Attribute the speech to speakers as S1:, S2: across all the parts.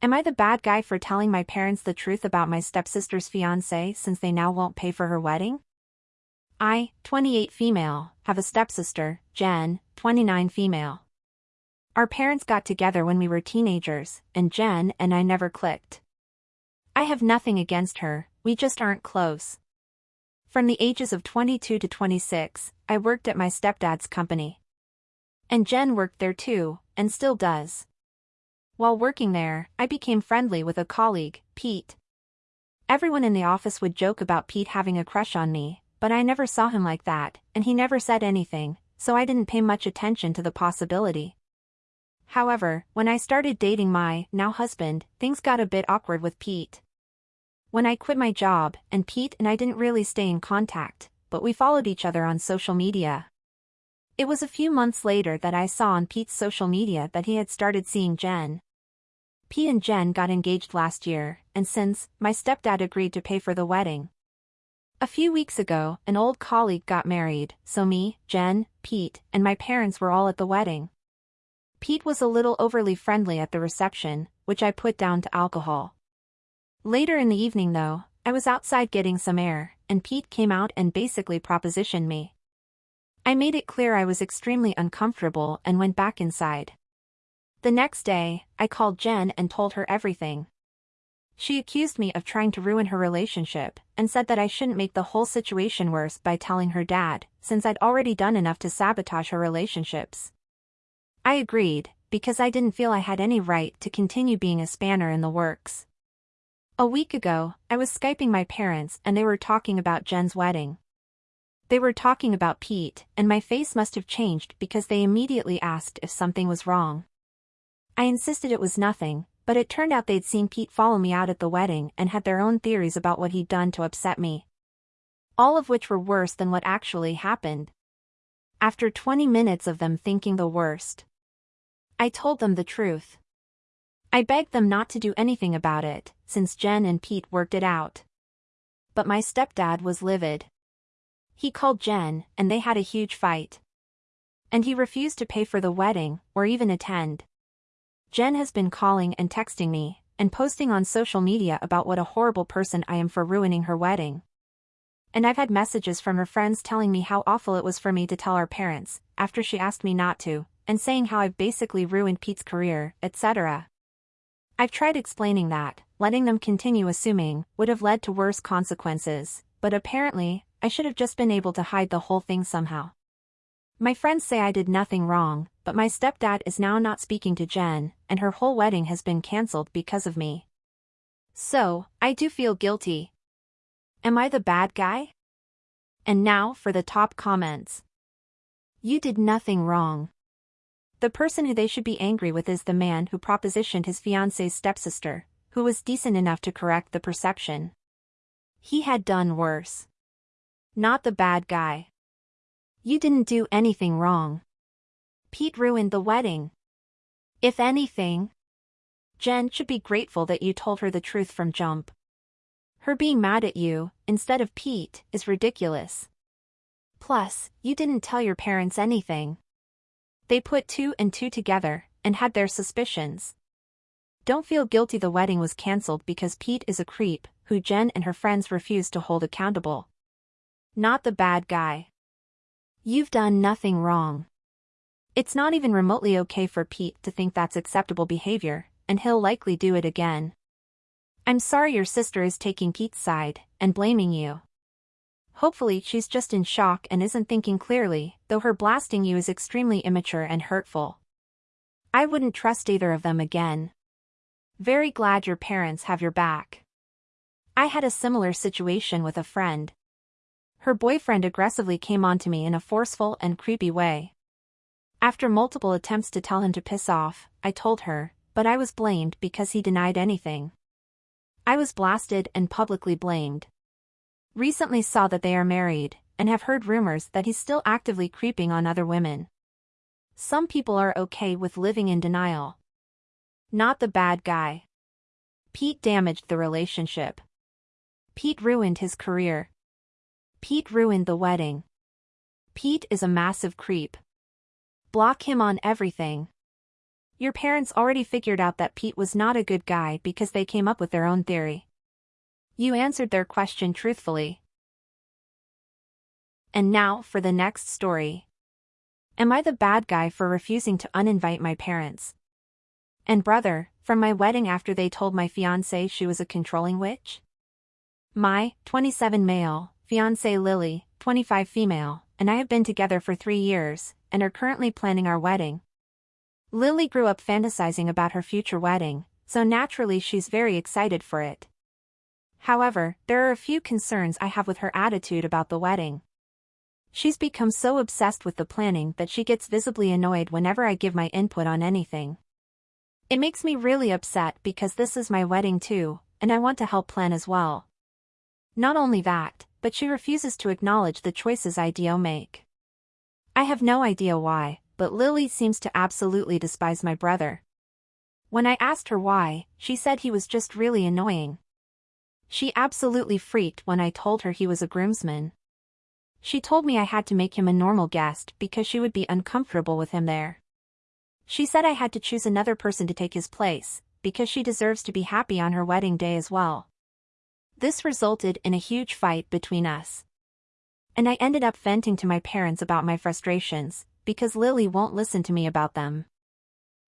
S1: Am I the bad guy for telling my parents the truth about my stepsister's fiancé since they now won't pay for her wedding? I, 28 female, have a stepsister, Jen, 29 female. Our parents got together when we were teenagers, and Jen and I never clicked. I have nothing against her, we just aren't close. From the ages of 22 to 26, I worked at my stepdad's company. And Jen worked there too, and still does. While working there, I became friendly with a colleague, Pete. Everyone in the office would joke about Pete having a crush on me, but I never saw him like that, and he never said anything, so I didn't pay much attention to the possibility. However, when I started dating my, now husband, things got a bit awkward with Pete. When I quit my job, and Pete and I didn't really stay in contact, but we followed each other on social media. It was a few months later that I saw on Pete's social media that he had started seeing Jen. Pete and Jen got engaged last year, and since, my stepdad agreed to pay for the wedding. A few weeks ago, an old colleague got married, so me, Jen, Pete, and my parents were all at the wedding. Pete was a little overly friendly at the reception, which I put down to alcohol. Later in the evening though, I was outside getting some air, and Pete came out and basically propositioned me. I made it clear I was extremely uncomfortable and went back inside. The next day, I called Jen and told her everything. She accused me of trying to ruin her relationship, and said that I shouldn't make the whole situation worse by telling her dad, since I'd already done enough to sabotage her relationships. I agreed, because I didn't feel I had any right to continue being a spanner in the works. A week ago, I was Skyping my parents and they were talking about Jen's wedding. They were talking about Pete, and my face must have changed because they immediately asked if something was wrong. I insisted it was nothing, but it turned out they'd seen Pete follow me out at the wedding and had their own theories about what he'd done to upset me. All of which were worse than what actually happened. After 20 minutes of them thinking the worst, I told them the truth. I begged them not to do anything about it, since Jen and Pete worked it out. But my stepdad was livid. He called Jen, and they had a huge fight. And he refused to pay for the wedding, or even attend. Jen has been calling and texting me, and posting on social media about what a horrible person I am for ruining her wedding. And I've had messages from her friends telling me how awful it was for me to tell our parents, after she asked me not to, and saying how I've basically ruined Pete's career, etc. I've tried explaining that, letting them continue assuming, would have led to worse consequences, but apparently, I should have just been able to hide the whole thing somehow. My friends say I did nothing wrong, but my stepdad is now not speaking to Jen, and her whole wedding has been cancelled because of me. So, I do feel guilty. Am I the bad guy? And now for the top comments. You did nothing wrong. The person who they should be angry with is the man who propositioned his fiance's stepsister, who was decent enough to correct the perception. He had done worse. Not the bad guy. You didn't do anything wrong. Pete ruined the wedding. If anything, Jen should be grateful that you told her the truth from jump. Her being mad at you, instead of Pete, is ridiculous. Plus, you didn't tell your parents anything. They put two and two together, and had their suspicions. Don't feel guilty the wedding was cancelled because Pete is a creep, who Jen and her friends refused to hold accountable. Not the bad guy. You've done nothing wrong. It's not even remotely okay for Pete to think that's acceptable behavior, and he'll likely do it again. I'm sorry your sister is taking Pete's side, and blaming you. Hopefully she's just in shock and isn't thinking clearly, though her blasting you is extremely immature and hurtful. I wouldn't trust either of them again. Very glad your parents have your back. I had a similar situation with a friend. Her boyfriend aggressively came on to me in a forceful and creepy way. After multiple attempts to tell him to piss off, I told her, but I was blamed because he denied anything. I was blasted and publicly blamed recently saw that they are married, and have heard rumors that he's still actively creeping on other women. Some people are okay with living in denial. Not the bad guy. Pete damaged the relationship. Pete ruined his career. Pete ruined the wedding. Pete is a massive creep. Block him on everything. Your parents already figured out that Pete was not a good guy because they came up with their own theory. You answered their question truthfully. And now for the next story. Am I the bad guy for refusing to uninvite my parents? And brother, from my wedding after they told my fiancée she was a controlling witch? My, 27 male, fiancée Lily, 25 female, and I have been together for three years, and are currently planning our wedding. Lily grew up fantasizing about her future wedding, so naturally she's very excited for it. However, there are a few concerns I have with her attitude about the wedding. She's become so obsessed with the planning that she gets visibly annoyed whenever I give my input on anything. It makes me really upset because this is my wedding too, and I want to help plan as well. Not only that, but she refuses to acknowledge the choices I do make. I have no idea why, but Lily seems to absolutely despise my brother. When I asked her why, she said he was just really annoying. She absolutely freaked when I told her he was a groomsman. She told me I had to make him a normal guest because she would be uncomfortable with him there. She said I had to choose another person to take his place, because she deserves to be happy on her wedding day as well. This resulted in a huge fight between us. And I ended up venting to my parents about my frustrations, because Lily won't listen to me about them.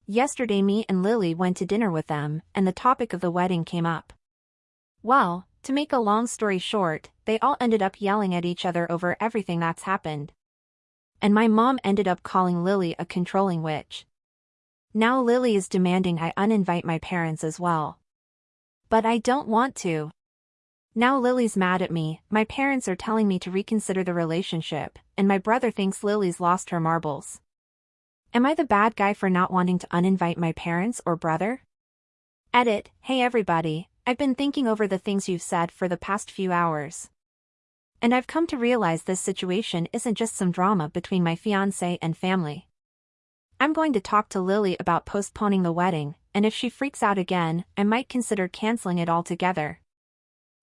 S1: Yesterday me and Lily went to dinner with them, and the topic of the wedding came up. Well, to make a long story short, they all ended up yelling at each other over everything that's happened. And my mom ended up calling Lily a controlling witch. Now Lily is demanding I uninvite my parents as well. But I don't want to. Now Lily's mad at me, my parents are telling me to reconsider the relationship, and my brother thinks Lily's lost her marbles. Am I the bad guy for not wanting to uninvite my parents or brother? Edit, hey everybody, I've been thinking over the things you've said for the past few hours. And I've come to realize this situation isn't just some drama between my fiancé and family. I'm going to talk to Lily about postponing the wedding, and if she freaks out again, I might consider canceling it altogether.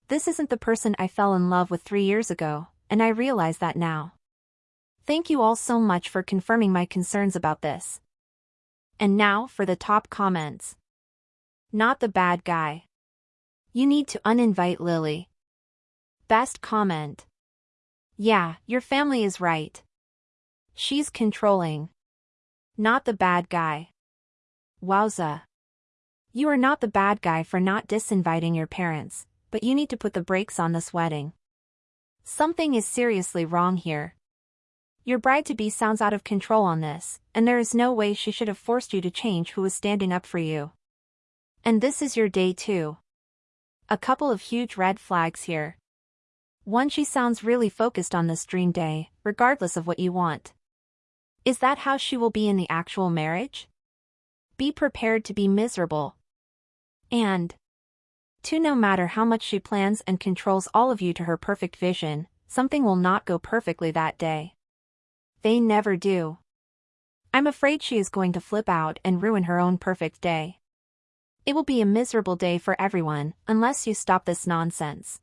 S1: This isn't the person I fell in love with three years ago, and I realize that now. Thank you all so much for confirming my concerns about this. And now for the top comments. Not the bad guy. You need to uninvite Lily. Best comment. Yeah, your family is right. She's controlling. Not the bad guy. Wowza. You are not the bad guy for not disinviting your parents, but you need to put the brakes on this wedding. Something is seriously wrong here. Your bride-to-be sounds out of control on this, and there is no way she should have forced you to change who was standing up for you. And this is your day too. A couple of huge red flags here. One she sounds really focused on this dream day, regardless of what you want. Is that how she will be in the actual marriage? Be prepared to be miserable. And, Two no matter how much she plans and controls all of you to her perfect vision, something will not go perfectly that day. They never do. I'm afraid she is going to flip out and ruin her own perfect day. It will be a miserable day for everyone, unless you stop this nonsense.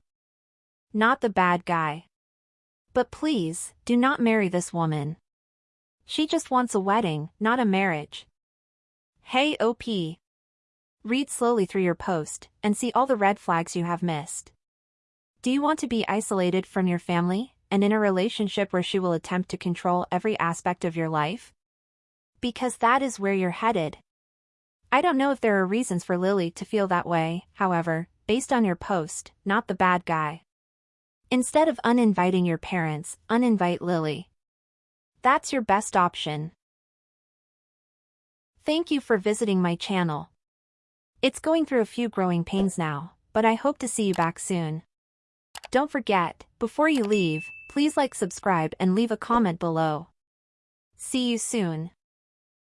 S1: Not the bad guy. But please, do not marry this woman. She just wants a wedding, not a marriage. Hey OP, Read slowly through your post and see all the red flags you have missed. Do you want to be isolated from your family and in a relationship where she will attempt to control every aspect of your life? Because that is where you're headed. I don't know if there are reasons for Lily to feel that way, however, based on your post, not the bad guy. Instead of uninviting your parents, uninvite Lily. That's your best option. Thank you for visiting my channel. It's going through a few growing pains now, but I hope to see you back soon. Don't forget, before you leave, please like subscribe and leave a comment below. See you soon.